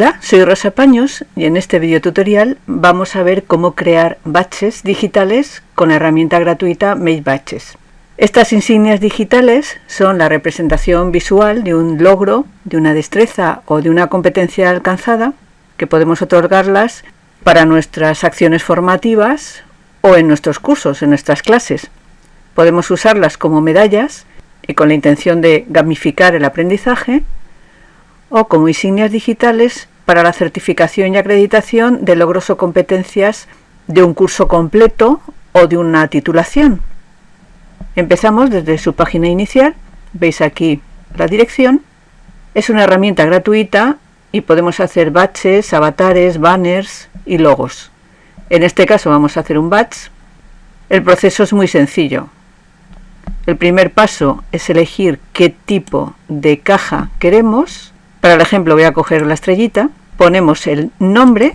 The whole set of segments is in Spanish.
Hola, soy Rosa Paños y en este video tutorial vamos a ver cómo crear batches digitales con la herramienta gratuita Make Batches. Estas insignias digitales son la representación visual de un logro, de una destreza o de una competencia alcanzada que podemos otorgarlas para nuestras acciones formativas o en nuestros cursos, en nuestras clases. Podemos usarlas como medallas y con la intención de gamificar el aprendizaje o como insignias digitales para la certificación y acreditación de logros o competencias de un curso completo o de una titulación. Empezamos desde su página inicial, veis aquí la dirección. Es una herramienta gratuita y podemos hacer batches, avatares, banners y logos. En este caso vamos a hacer un batch. El proceso es muy sencillo. El primer paso es elegir qué tipo de caja queremos para el ejemplo voy a coger la estrellita, ponemos el nombre,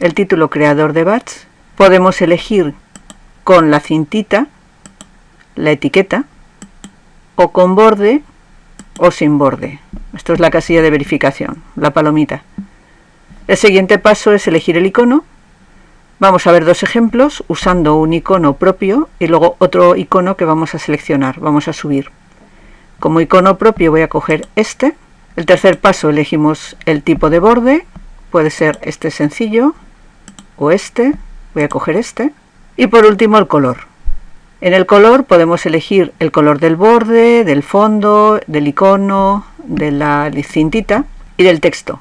el título creador de batch, podemos elegir con la cintita, la etiqueta, o con borde o sin borde. Esto es la casilla de verificación, la palomita. El siguiente paso es elegir el icono. Vamos a ver dos ejemplos usando un icono propio y luego otro icono que vamos a seleccionar, vamos a subir. Como icono propio voy a coger este el tercer paso elegimos el tipo de borde, puede ser este sencillo o este, voy a coger este. Y por último el color. En el color podemos elegir el color del borde, del fondo, del icono, de la cintita y del texto.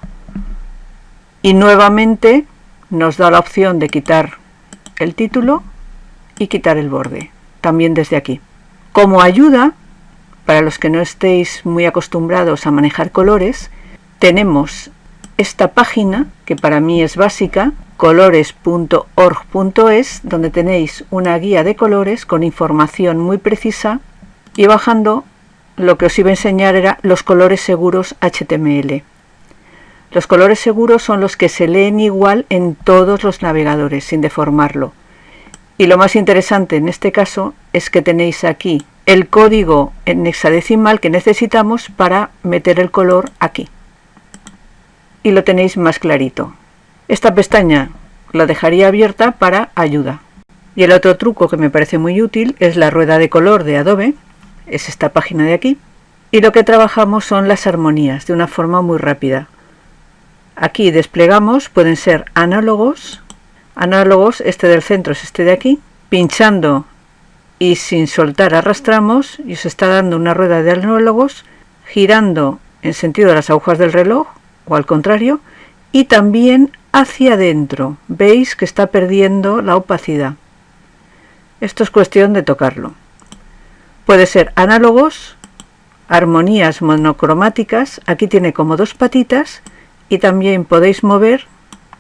Y nuevamente nos da la opción de quitar el título y quitar el borde, también desde aquí. Como ayuda para los que no estéis muy acostumbrados a manejar colores, tenemos esta página, que para mí es básica, colores.org.es, donde tenéis una guía de colores con información muy precisa y bajando lo que os iba a enseñar era los colores seguros HTML. Los colores seguros son los que se leen igual en todos los navegadores sin deformarlo. Y lo más interesante en este caso es que tenéis aquí el código en hexadecimal que necesitamos para meter el color aquí. Y lo tenéis más clarito. Esta pestaña la dejaría abierta para ayuda. Y el otro truco que me parece muy útil es la rueda de color de Adobe, es esta página de aquí, y lo que trabajamos son las armonías de una forma muy rápida. Aquí desplegamos, pueden ser análogos, análogos, este del centro es este de aquí, pinchando y sin soltar arrastramos y se está dando una rueda de análogos girando en sentido de las agujas del reloj o al contrario y también hacia adentro. Veis que está perdiendo la opacidad. Esto es cuestión de tocarlo. Puede ser análogos armonías monocromáticas aquí tiene como dos patitas y también podéis mover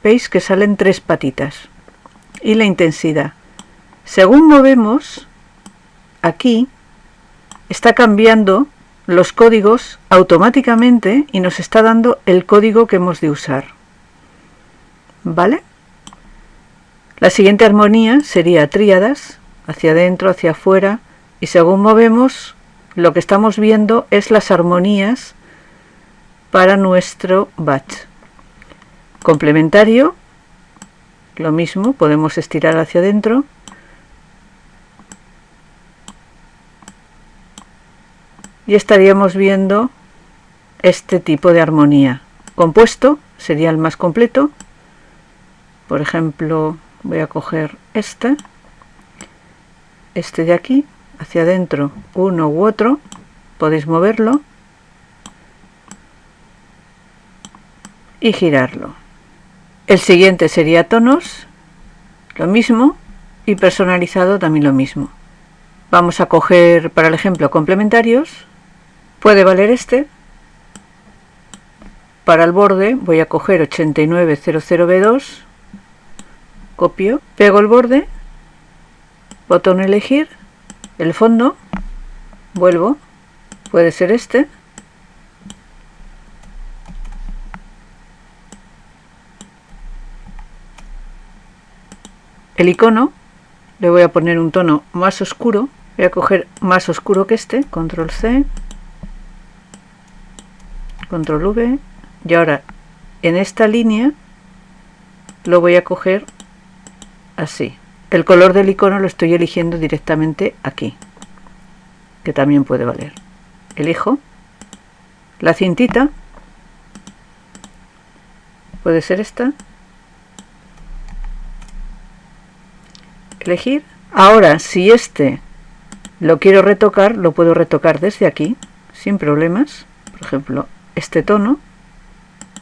veis que salen tres patitas y la intensidad. Según movemos aquí está cambiando los códigos automáticamente y nos está dando el código que hemos de usar. ¿Vale? La siguiente armonía sería tríadas, hacia adentro, hacia afuera, y según movemos, lo que estamos viendo es las armonías para nuestro batch. Complementario, lo mismo, podemos estirar hacia adentro, y estaríamos viendo este tipo de armonía. Compuesto sería el más completo. Por ejemplo, voy a coger este, este de aquí, hacia adentro, uno u otro, podéis moverlo y girarlo. El siguiente sería tonos, lo mismo, y personalizado también lo mismo. Vamos a coger para el ejemplo complementarios Puede valer este. Para el borde voy a coger 8900B2, copio, pego el borde, botón elegir, el fondo, vuelvo, puede ser este, el icono, le voy a poner un tono más oscuro, voy a coger más oscuro que este, control C, control V y ahora en esta línea lo voy a coger así. El color del icono lo estoy eligiendo directamente aquí, que también puede valer. Elijo la cintita, puede ser esta. Elegir. Ahora, si este lo quiero retocar, lo puedo retocar desde aquí, sin problemas. Por ejemplo, este tono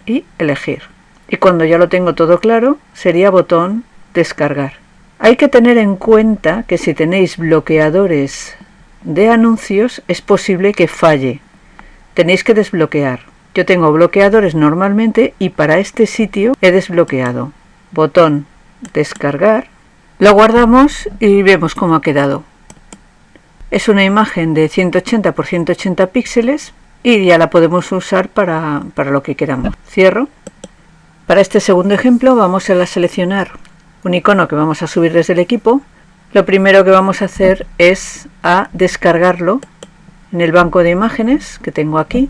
y elegir. Y cuando ya lo tengo todo claro, sería botón descargar. Hay que tener en cuenta que si tenéis bloqueadores de anuncios es posible que falle. Tenéis que desbloquear. Yo tengo bloqueadores normalmente y para este sitio he desbloqueado. Botón descargar. Lo guardamos y vemos cómo ha quedado. Es una imagen de 180 por 180 píxeles y ya la podemos usar para, para lo que queramos. Cierro. Para este segundo ejemplo vamos a seleccionar un icono que vamos a subir desde el equipo. Lo primero que vamos a hacer es a descargarlo en el banco de imágenes que tengo aquí.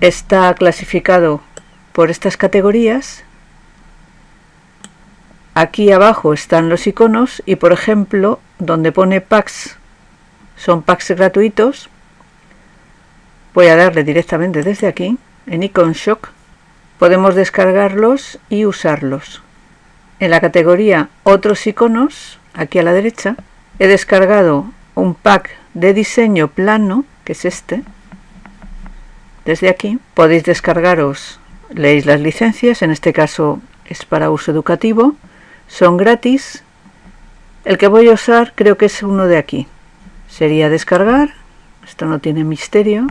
Está clasificado por estas categorías Aquí abajo están los iconos y por ejemplo donde pone packs son packs gratuitos. Voy a darle directamente desde aquí en Icon Shock. Podemos descargarlos y usarlos. En la categoría otros iconos, aquí a la derecha, he descargado un pack de diseño plano, que es este. Desde aquí podéis descargaros, leéis las licencias, en este caso es para uso educativo son gratis. El que voy a usar creo que es uno de aquí. Sería descargar. Esto no tiene misterio.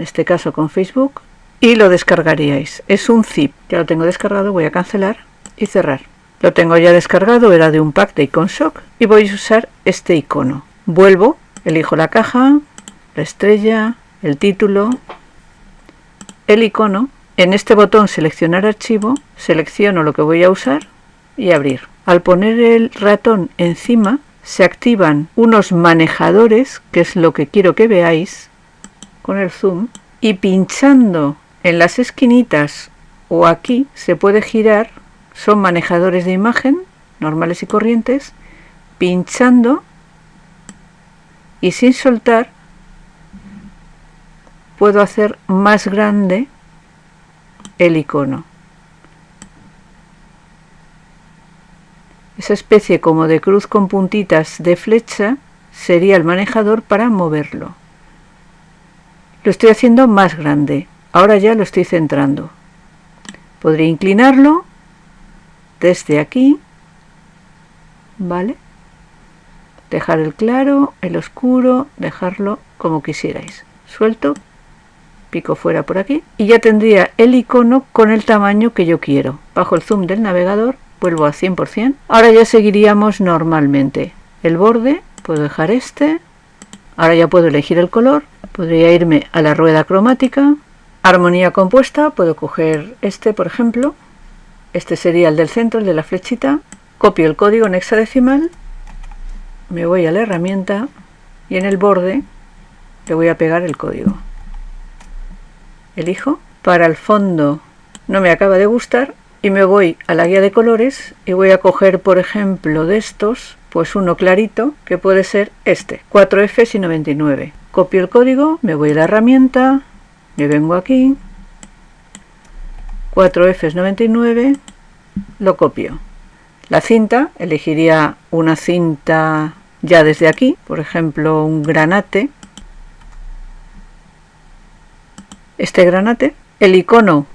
En este caso con Facebook. Y lo descargaríais. Es un zip. Ya lo tengo descargado. Voy a cancelar y cerrar. Lo tengo ya descargado. Era de un pack de Iconshock. Y voy a usar este icono. Vuelvo. Elijo la caja. La estrella. El título. El icono. En este botón seleccionar archivo. Selecciono lo que voy a usar y abrir. Al poner el ratón encima se activan unos manejadores, que es lo que quiero que veáis con el zoom, y pinchando en las esquinitas o aquí se puede girar, son manejadores de imagen normales y corrientes, pinchando y sin soltar puedo hacer más grande el icono. Esa especie como de cruz con puntitas de flecha sería el manejador para moverlo. Lo estoy haciendo más grande. Ahora ya lo estoy centrando. Podría inclinarlo desde aquí. ¿Vale? Dejar el claro, el oscuro, dejarlo como quisierais. Suelto, pico fuera por aquí y ya tendría el icono con el tamaño que yo quiero. Bajo el zoom del navegador vuelvo a 100%. Ahora ya seguiríamos normalmente. El borde, puedo dejar este. Ahora ya puedo elegir el color. Podría irme a la rueda cromática. Armonía compuesta, puedo coger este por ejemplo. Este sería el del centro, el de la flechita. Copio el código en hexadecimal. Me voy a la herramienta y en el borde le voy a pegar el código. Elijo. Para el fondo no me acaba de gustar, y me voy a la guía de colores y voy a coger por ejemplo de estos pues uno clarito que puede ser este 4F y 99 copio el código me voy a la herramienta me vengo aquí 4F 99 lo copio la cinta elegiría una cinta ya desde aquí por ejemplo un granate este granate el icono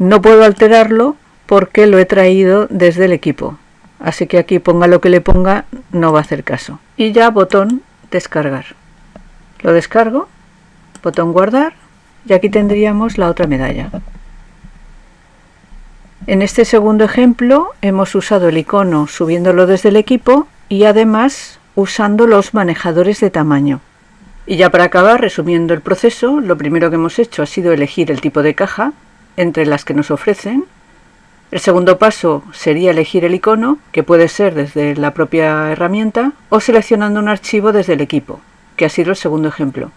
no puedo alterarlo porque lo he traído desde el equipo. Así que aquí ponga lo que le ponga, no va a hacer caso. Y ya botón descargar. Lo descargo, botón guardar y aquí tendríamos la otra medalla. En este segundo ejemplo hemos usado el icono subiéndolo desde el equipo y además usando los manejadores de tamaño. Y ya para acabar, resumiendo el proceso, lo primero que hemos hecho ha sido elegir el tipo de caja, entre las que nos ofrecen. El segundo paso sería elegir el icono, que puede ser desde la propia herramienta, o seleccionando un archivo desde el equipo, que ha sido el segundo ejemplo.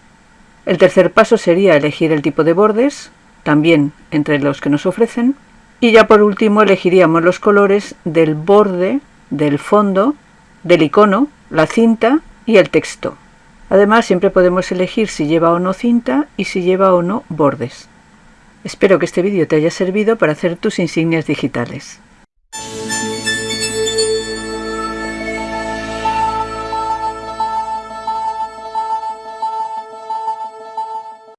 El tercer paso sería elegir el tipo de bordes, también entre los que nos ofrecen. Y ya por último elegiríamos los colores del borde, del fondo, del icono, la cinta y el texto. Además siempre podemos elegir si lleva o no cinta y si lleva o no bordes. Espero que este vídeo te haya servido para hacer tus insignias digitales.